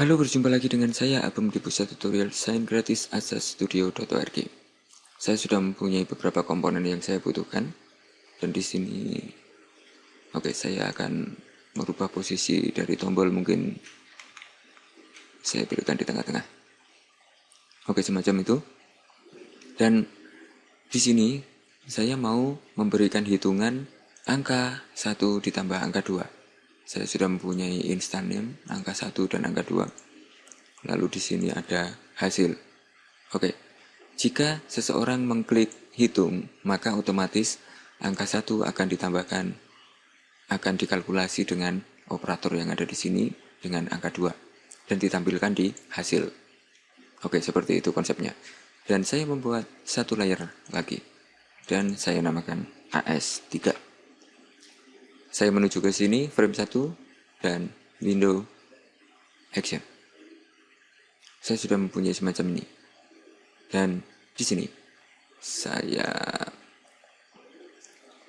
Halo, berjumpa lagi dengan saya Abem di pusat tutorial desain gratis asastudio.org. Saya sudah mempunyai beberapa komponen yang saya butuhkan dan di sini oke okay, saya akan merubah posisi dari tombol mungkin saya berikan di tengah-tengah. Oke, okay, semacam itu. Dan di sini saya mau memberikan hitungan angka 1 ditambah angka 2 saya sudah mempunyai instant name angka 1 dan angka 2 lalu di sini ada hasil. Oke jika seseorang mengklik hitung maka otomatis angka 1 akan ditambahkan akan dikalkulasi dengan operator yang ada di sini dengan angka 2 dan ditampilkan di hasil. Oke seperti itu konsepnya. Dan saya membuat satu layer lagi. Dan saya namakan AS3 saya menuju ke sini, frame 1, dan window action. Saya sudah mempunyai semacam ini. Dan di sini, saya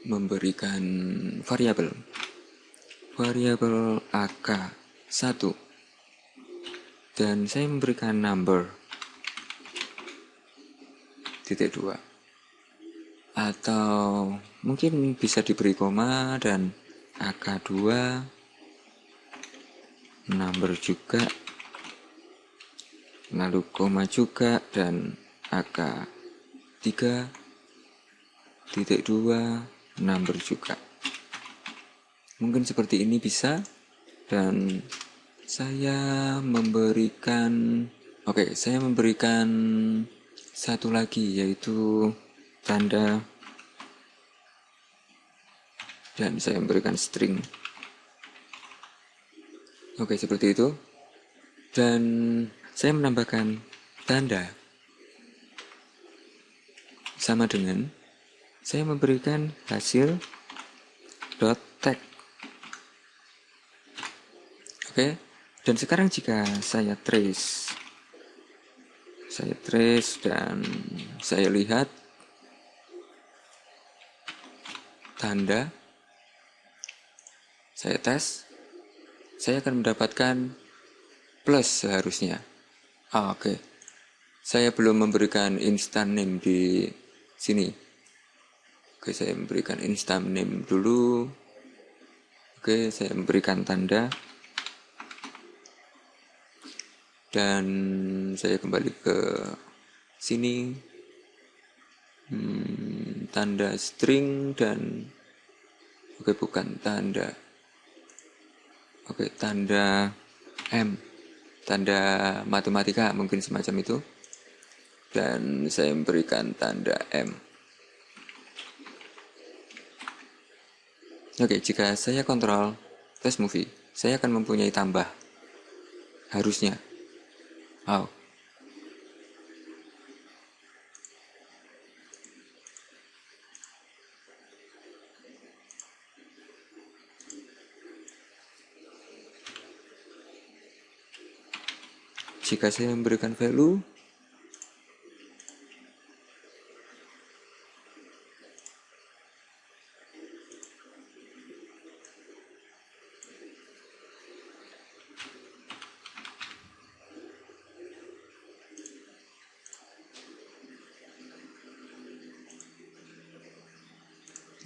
memberikan variabel. Variabel AK1. Dan saya memberikan number. Titik 2. Atau mungkin bisa diberi koma dan AK2 number juga lalu koma juga dan AK3 titik 2 number juga. Mungkin seperti ini bisa dan saya memberikan oke okay, saya memberikan satu lagi yaitu tanda dan saya memberikan string. Oke seperti itu. Dan saya menambahkan tanda. Sama dengan saya memberikan hasil dot tag. Oke dan sekarang jika saya trace saya trace dan saya lihat tanda saya tes, saya akan mendapatkan plus seharusnya. Ah, Oke, okay. saya belum memberikan instant name di sini. Oke, okay, saya memberikan instant name dulu. Oke, okay, saya memberikan tanda. Dan saya kembali ke sini. Hmm, tanda string dan oke bukan tanda Oke, tanda M. Tanda matematika mungkin semacam itu. Dan saya memberikan tanda M. Oke, jika saya kontrol test movie, saya akan mempunyai tambah. Harusnya. Oh, jika saya memberikan value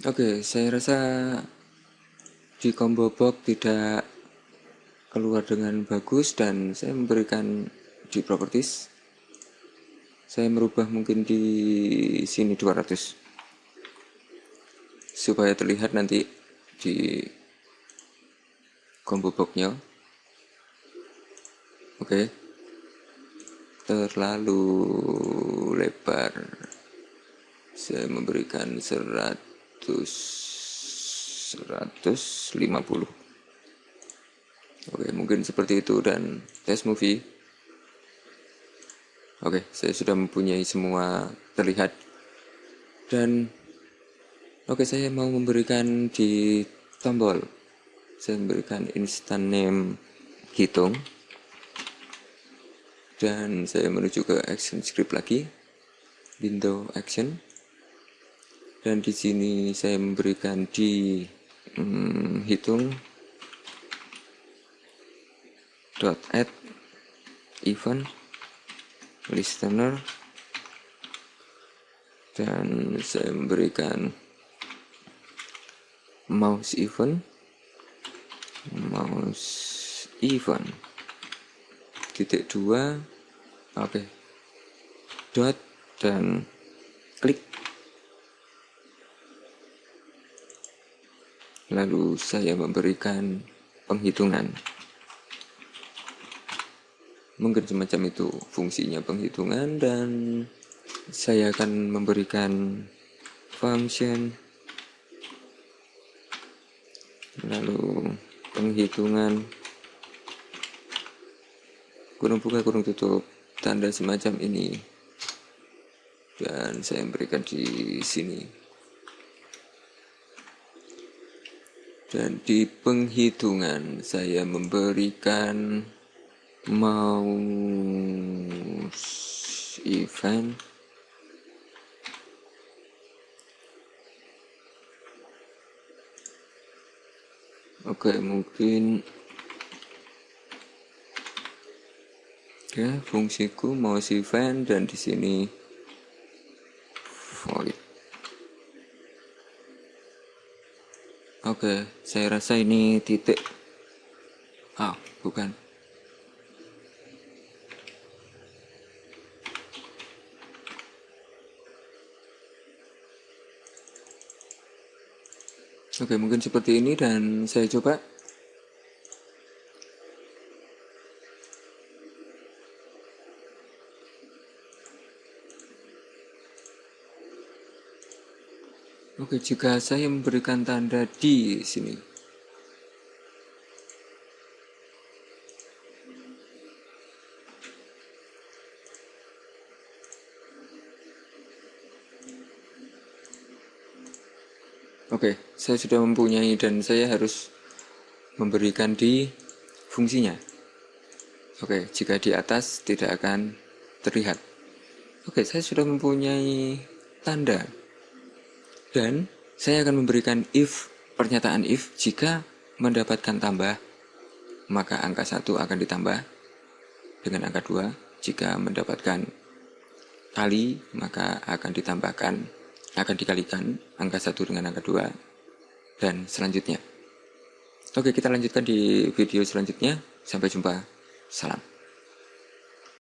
Oke, saya rasa di combo box tidak keluar dengan bagus dan saya memberikan di properties. Saya merubah mungkin di sini 200 supaya terlihat nanti di combo boxnya. Oke. Okay. terlalu lebar. Saya memberikan 100 150 Oke, mungkin seperti itu dan test movie. Oke, saya sudah mempunyai semua terlihat. Dan oke, saya mau memberikan di tombol. Saya memberikan instant name hitung. Dan saya menuju ke action script lagi. Window action. Dan di sini saya memberikan di hmm, hitung dot add event listener. Dan saya memberikan mouse event. Mouse event. Titik dua oke. Okay. dot dan klik. Lalu saya memberikan penghitungan mungkin semacam itu fungsinya penghitungan dan saya akan memberikan function. Lalu penghitungan. Kurung buka kurung tutup. Tanda semacam ini. Dan saya berikan di sini. Dan di penghitungan saya memberikan mouse event Oke, mungkin ya fungsiku mau event dan di sini void. Oke, saya rasa ini titik. Ah, bukan. Oke, mungkin seperti ini dan saya coba. Oke, jika saya memberikan tanda di sini. Oke, saya sudah mempunyai dan saya harus memberikan di fungsinya. Oke, jika di atas tidak akan terlihat. Oke, saya sudah mempunyai tanda. Dan saya akan memberikan if, pernyataan if, jika mendapatkan tambah, maka angka 1 akan ditambah dengan angka 2. Jika mendapatkan kali, maka akan ditambahkan akan dikalikan angka 1 dengan angka 2 dan selanjutnya. Oke, kita lanjutkan di video selanjutnya. Sampai jumpa. Salam.